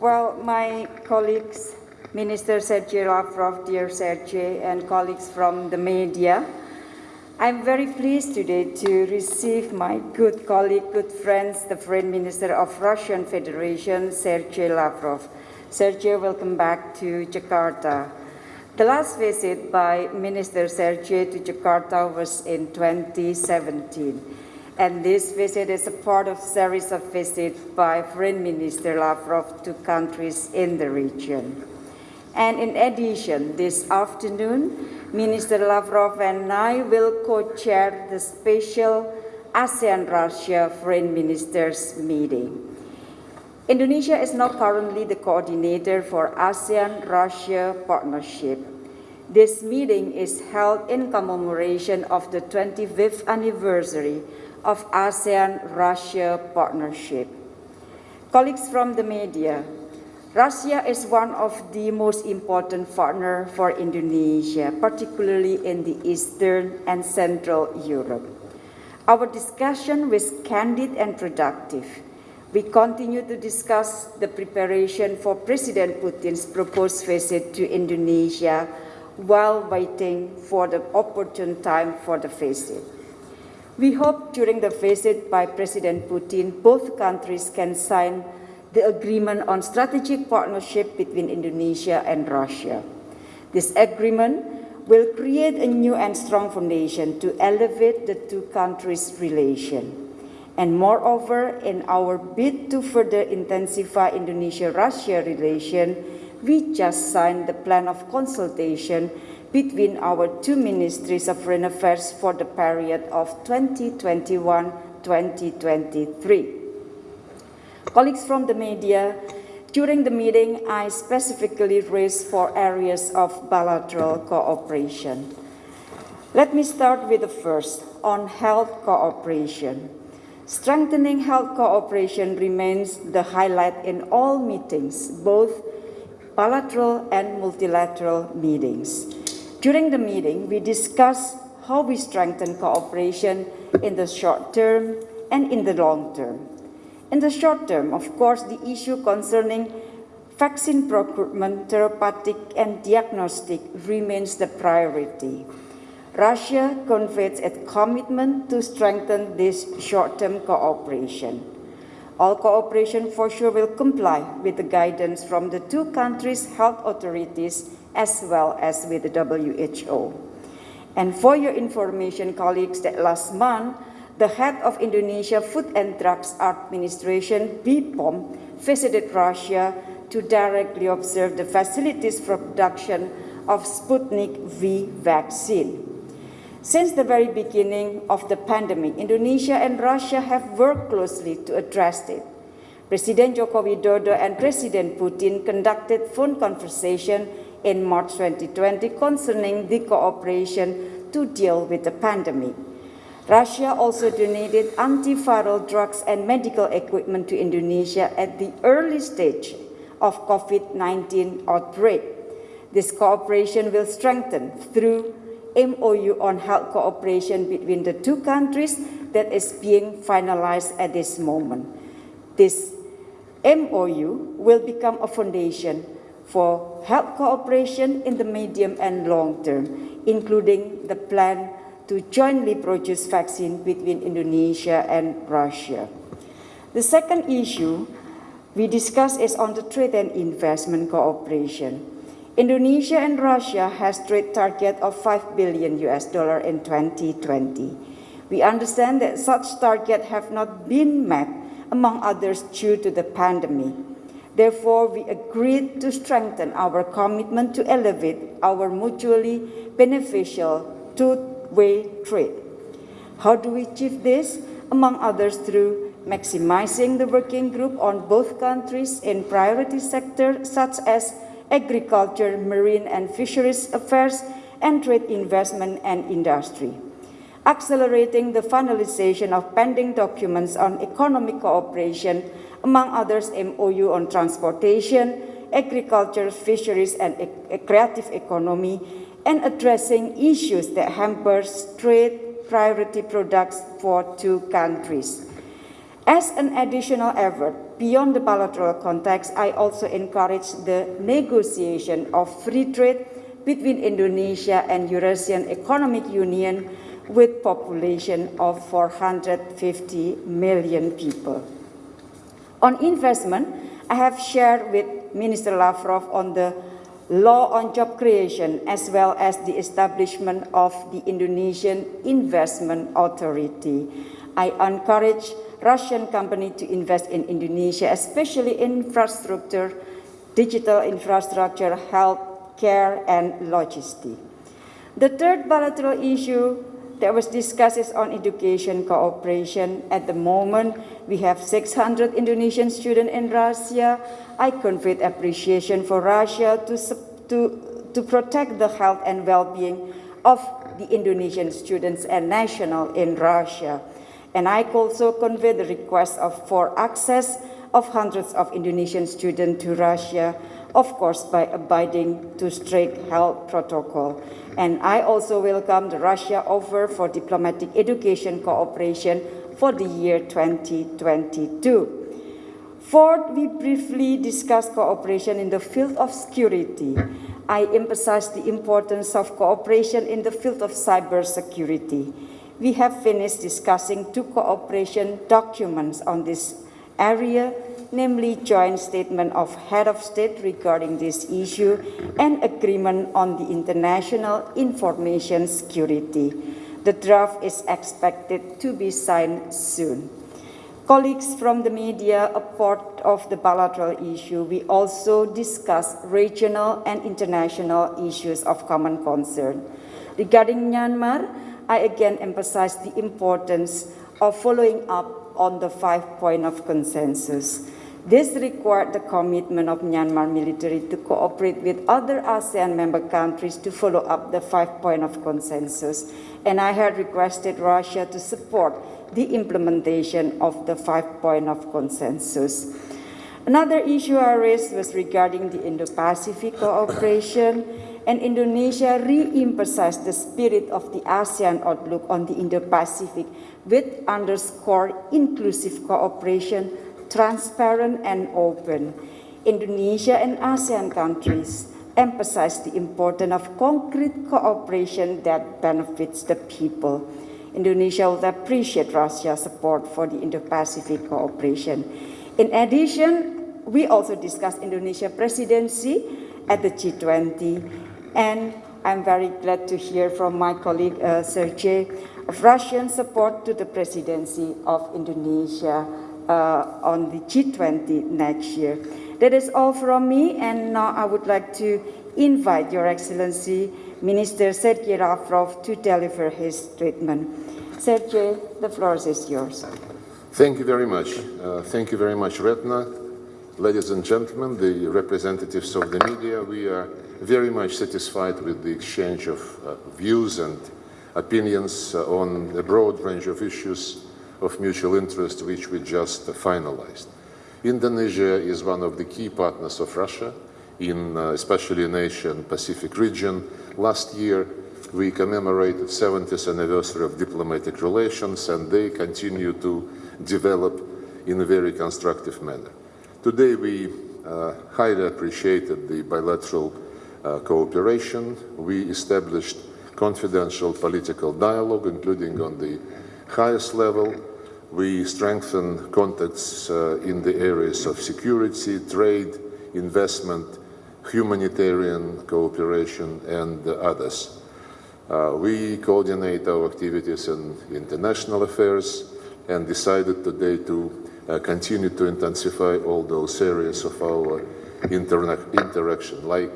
Well, my colleagues, Minister Sergei Lavrov, dear Sergei, and colleagues from the media, I'm very pleased today to receive my good colleague, good friends, the Foreign Minister of Russian Federation, Sergei Lavrov. Sergei, welcome back to Jakarta. The last visit by Minister Sergei to Jakarta was in 2017. And this visit is a part of series of visits by Foreign Minister Lavrov to countries in the region. And in addition, this afternoon, Minister Lavrov and I will co-chair the special ASEAN-Russia Foreign Ministers meeting. Indonesia is now currently the coordinator for ASEAN-Russia partnership. This meeting is held in commemoration of the 25th anniversary of ASEAN-Russia partnership. Colleagues from the media, Russia is one of the most important partners for Indonesia, particularly in the Eastern and Central Europe. Our discussion was candid and productive. We continue to discuss the preparation for President Putin's proposed visit to Indonesia while waiting for the opportune time for the visit. We hope during the visit by President Putin, both countries can sign the agreement on strategic partnership between Indonesia and Russia. This agreement will create a new and strong foundation to elevate the two countries' relation. And moreover, in our bid to further intensify Indonesia-Russia relation, we just signed the plan of consultation between our two ministries of foreign affairs for the period of 2021-2023. Colleagues from the media, during the meeting, I specifically raised four areas of bilateral cooperation. Let me start with the first, on health cooperation. Strengthening health cooperation remains the highlight in all meetings, both bilateral and multilateral meetings. During the meeting, we discussed how we strengthen cooperation in the short term and in the long term. In the short term, of course, the issue concerning vaccine procurement, therapeutic and diagnostic remains the priority. Russia conveys its commitment to strengthen this short-term cooperation. All cooperation for sure will comply with the guidance from the two countries' health authorities as well as with the WHO. And for your information, colleagues, that last month, the head of Indonesia Food and Drugs Administration, BPOM, visited Russia to directly observe the facilities for production of Sputnik V vaccine. Since the very beginning of the pandemic, Indonesia and Russia have worked closely to address it. President Joko Widodo and President Putin conducted phone conversation in March 2020 concerning the cooperation to deal with the pandemic. Russia also donated antiviral drugs and medical equipment to Indonesia at the early stage of COVID-19 outbreak. This cooperation will strengthen through MOU on health cooperation between the two countries that is being finalized at this moment. This MOU will become a foundation for health cooperation in the medium and long term, including the plan to jointly produce vaccine between Indonesia and Russia. The second issue we discussed is on the trade and investment cooperation. Indonesia and Russia has trade target of 5 billion US dollar in 2020. We understand that such target have not been met, among others due to the pandemic. Therefore, we agreed to strengthen our commitment to elevate our mutually beneficial two way trade. How do we achieve this? Among others, through maximizing the working group on both countries in priority sectors such as agriculture, marine and fisheries affairs, and trade investment and industry. Accelerating the finalization of pending documents on economic cooperation, among others MOU on transportation, agriculture, fisheries, and e creative economy, and addressing issues that hampers trade priority products for two countries. As an additional effort, beyond the bilateral context, I also encourage the negotiation of free trade between Indonesia and Eurasian Economic Union with population of 450 million people. On investment, I have shared with Minister Lavrov on the law on job creation as well as the establishment of the Indonesian Investment Authority. I encourage Russian company to invest in Indonesia, especially in infrastructure, digital infrastructure, health care, and logistics. The third bilateral issue that was discussed is on education cooperation. At the moment, we have 600 Indonesian students in Russia. I convey appreciation for Russia to, to, to protect the health and well-being of the Indonesian students and national in Russia. And I also convey the request of, for access of hundreds of Indonesian students to Russia of course by abiding to strict health protocol. And I also welcome the Russia offer for diplomatic education cooperation for the year 2022. Fourth, we briefly discussed cooperation in the field of security. I emphasize the importance of cooperation in the field of cybersecurity. We have finished discussing two cooperation documents on this area namely joint statement of head of state regarding this issue and agreement on the international information security. The draft is expected to be signed soon. Colleagues from the media, a part of the bilateral issue, we also discuss regional and international issues of common concern. Regarding Myanmar, I again emphasize the importance of following up on the five point of consensus. This required the commitment of Myanmar military to cooperate with other ASEAN member countries to follow up the five point of consensus. And I had requested Russia to support the implementation of the five point of consensus. Another issue I raised was regarding the Indo-Pacific cooperation and Indonesia re-emphasized the spirit of the ASEAN outlook on the Indo-Pacific with underscore inclusive cooperation transparent and open. Indonesia and ASEAN countries emphasize the importance of concrete cooperation that benefits the people. Indonesia would appreciate Russia's support for the Indo-Pacific cooperation. In addition, we also discussed Indonesia presidency at the G20, and I'm very glad to hear from my colleague uh, Sergey of Russian support to the presidency of Indonesia uh, on the G20 next year. That is all from me, and now I would like to invite Your Excellency, Minister Sergei Lavrov, to deliver his statement. Sergei, the floor is yours. Thank you very much. Uh, thank you very much, Retno. Ladies and gentlemen, the representatives of the media, we are very much satisfied with the exchange of uh, views and opinions uh, on a broad range of issues of mutual interest which we just finalized. Indonesia is one of the key partners of Russia, in uh, especially in Asian Pacific region. Last year, we commemorated 70th anniversary of diplomatic relations, and they continue to develop in a very constructive manner. Today, we uh, highly appreciated the bilateral cooperation. We established confidential political dialogue, including on the highest level, we strengthen contacts uh, in the areas of security, trade, investment, humanitarian cooperation, and uh, others. Uh, we coordinate our activities in international affairs and decided today to uh, continue to intensify all those areas of our interaction. Like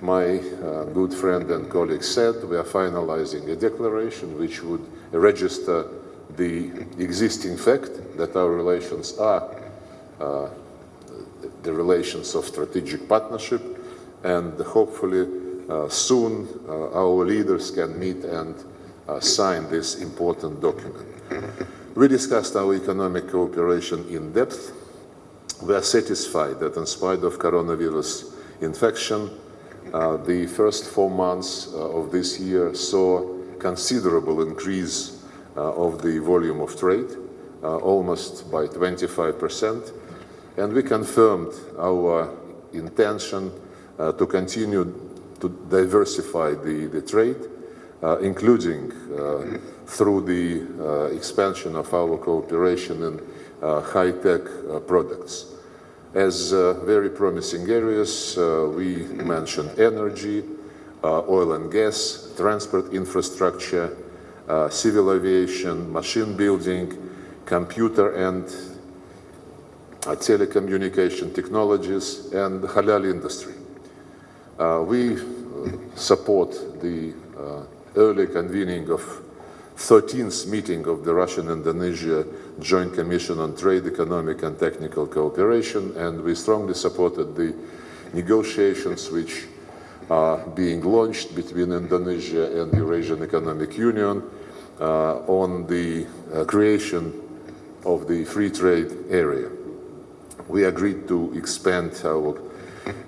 my uh, good friend and colleague said, we are finalizing a declaration which would register the existing fact that our relations are uh, the relations of strategic partnership and hopefully uh, soon uh, our leaders can meet and uh, sign this important document. We discussed our economic cooperation in depth. We are satisfied that in spite of coronavirus infection, uh, the first four months uh, of this year saw considerable increase uh, of the volume of trade. Uh, almost by 25%. And we confirmed our intention uh, to continue to diversify the, the trade, uh, including through the expansion of our cooperation in high-tech products. As very promising areas, we mentioned energy, oil and gas, transport infrastructure, civil aviation, machine building, computer and uh, telecommunication technologies, and halal industry. Uh, we uh, support the early convening of 13th meeting of the Russian-Indonesia Joint Commission on Trade, Economic and Technical Cooperation, and we strongly supported the negotiations which are being launched between Indonesia and the Eurasian Economic Union uh, on the uh, creation of the free trade area. We agreed to expand our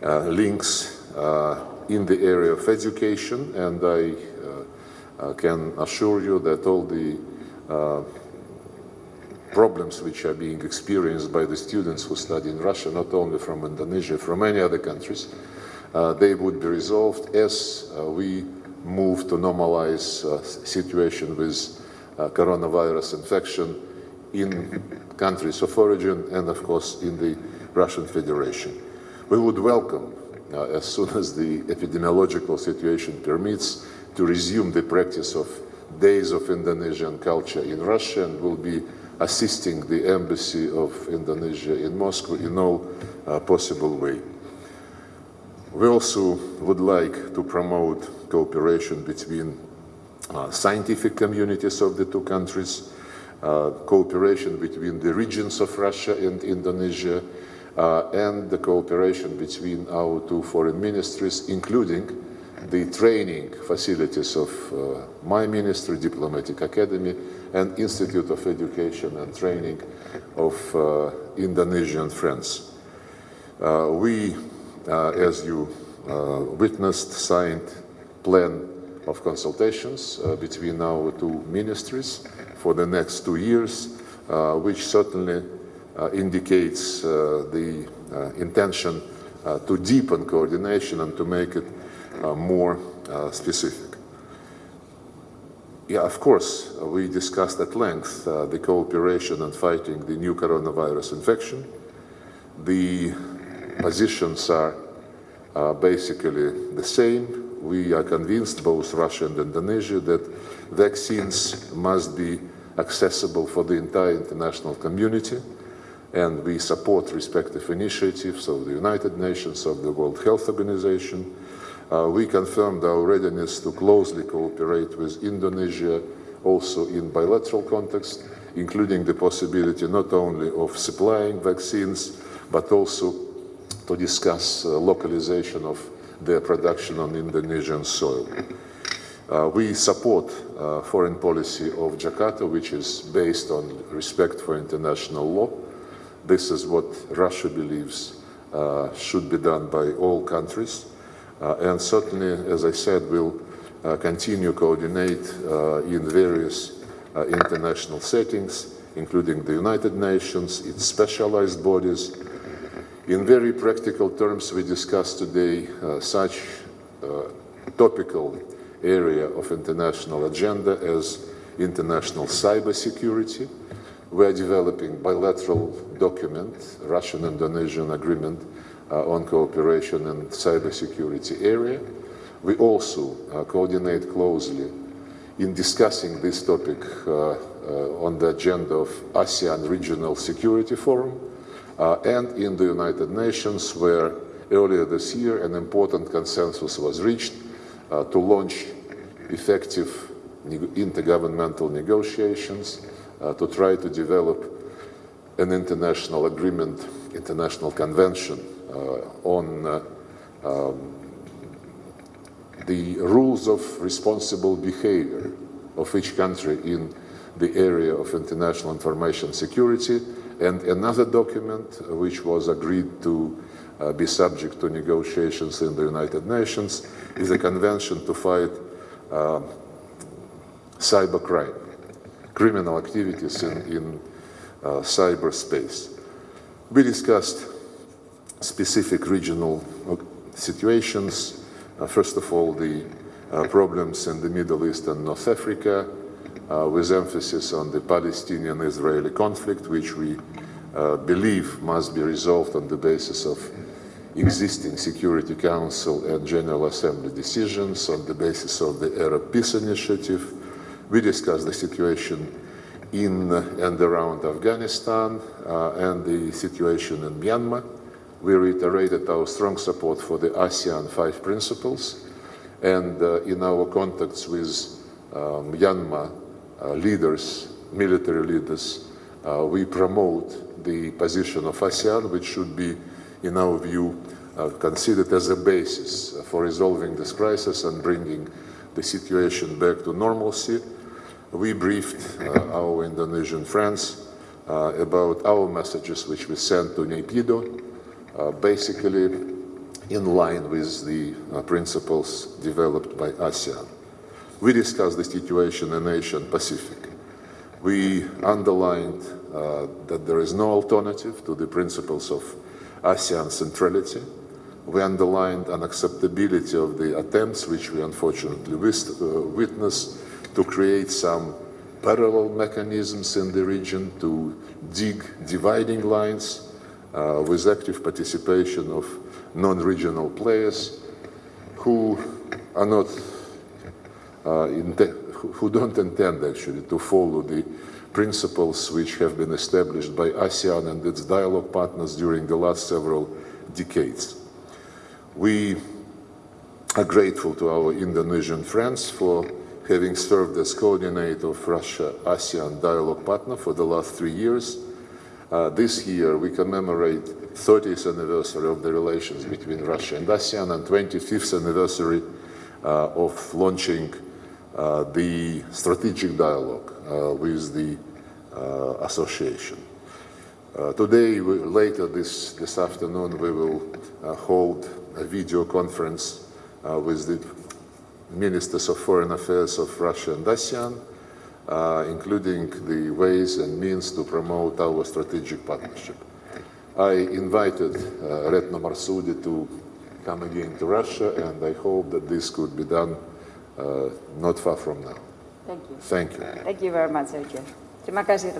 uh, links uh, in the area of education, and I uh, can assure you that all the problems which are being experienced by the students who study in Russia, not only from Indonesia, from many other countries, uh, they would be resolved as uh, we move to normalize uh, situation with coronavirus infection in countries of origin and, of course, in the Russian Federation. We would welcome, uh, as soon as the epidemiological situation permits, to resume the practice of Days of Indonesian Culture in Russia and will be assisting the Embassy of Indonesia in Moscow in all uh, possible way. We also would like to promote cooperation between uh, scientific communities of the two countries, uh, cooperation between the regions of Russia and Indonesia, uh, and the cooperation between our two foreign ministries, including the training facilities of uh, my ministry, Diplomatic Academy, and Institute of Education and Training of uh, Indonesian friends. Uh, we, uh, as you witnessed, signed plan of consultations between our two ministries for the next two years, uh, which certainly uh, indicates uh, the intention to deepen coordination and to make it more specific. Yeah, of course, uh, we discussed at length uh, the cooperation in fighting the new coronavirus infection. The positions are uh, basically the same we are convinced, both Russia and Indonesia, that vaccines must be accessible for the entire international community, and we support respective initiatives of the United Nations, of the World Health Organization. Uh, we confirmed our readiness to closely cooperate with Indonesia also in bilateral context, including the possibility not only of supplying vaccines, but also to discuss uh, localization of their production on Indonesian soil. Uh, we support uh, foreign policy of Jakarta, which is based on respect for international law. This is what Russia believes uh, should be done by all countries. Uh, and certainly, as I said, we'll uh, continue to coordinate uh, in various international settings, including the United Nations, its specialized bodies, in very practical terms, we discussed today such topical area of international agenda as international cybersecurity. We are developing bilateral document, Russian-Indonesian agreement on cooperation in cybersecurity area. We also uh, coordinate closely in discussing this topic uh, uh, on the agenda of ASEAN Regional Security Forum, uh, and in the United Nations, where earlier this year an important consensus was reached uh, to launch effective intergovernmental negotiations uh, to try to develop an international agreement, international convention on um, the rules of responsible behavior of each country in the area of international information security and another document uh, which was agreed to uh, be subject to negotiations in the United Nations is a convention to fight uh, cybercrime, criminal activities in, in uh, cyberspace. We discussed specific regional uh, situations. Uh, first of all, the uh, problems in the Middle East and North Africa, uh, with emphasis on the Palestinian-Israeli conflict, which we uh, believe must be resolved on the basis of existing Security Council and General Assembly decisions, on the basis of the Arab Peace Initiative. We discussed the situation in and around Afghanistan uh, and the situation in Myanmar. We reiterated our strong support for the ASEAN five principles, and uh, in our contacts with uh, Myanmar uh, leaders, military leaders, uh, we promote the position of ASEAN, which should be, in our view, uh, considered as a basis for resolving this crisis and bringing the situation back to normalcy. We briefed uh, our Indonesian friends uh, about our messages which we sent to Naypyidaw, basically in line with the uh, principles developed by ASEAN. We discussed the situation in Asia and Pacific. We underlined uh, that there is no alternative to the principles of ASEAN centrality. We underlined unacceptability of the attempts, which we unfortunately uh, witnessed, to create some parallel mechanisms in the region to dig dividing lines uh, with active participation of non-regional players who are not uh, who don't intend actually to follow the principles which have been established by ASEAN and its dialogue partners during the last several decades. We are grateful to our Indonesian friends for having served as coordinator of Russia-ASEAN dialogue partner for the last three years. Uh, this year we commemorate 30th anniversary of the relations between Russia and ASEAN and 25th anniversary uh, of launching uh, the strategic dialogue uh, with the uh, association. Uh, today, we, later this, this afternoon, we will hold a video conference with the ministers of foreign affairs of Russia and ASEAN, uh, including the ways and means to promote our strategic partnership. I invited uh, Retno Marsudi to come again to Russia, and I hope that this could be done uh, not far from now. Thank you. Thank you. Thank you very much, Sergio. Terima kasih.